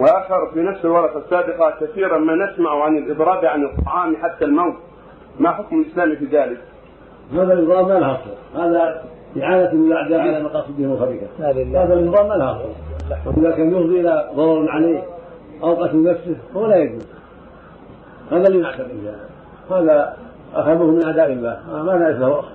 وآخر في نفس الورقة السابقة كثيرا ما نسمع عن الاضراب عن الطعام حتى الموت. ما حكم الإسلام في ذلك؟ هذا النظام ما له أصل. هذا إعانة من الأعداء على مقاصدهم الخبيثة. هذا النظام ما له أصل. وإذا كان يفضي إلى ضرر عليه أو قتل نفسه فهو لا يجوز. هذا اللي نعتقد. هذا أخذوه من أعداء الله. ما لا له أصل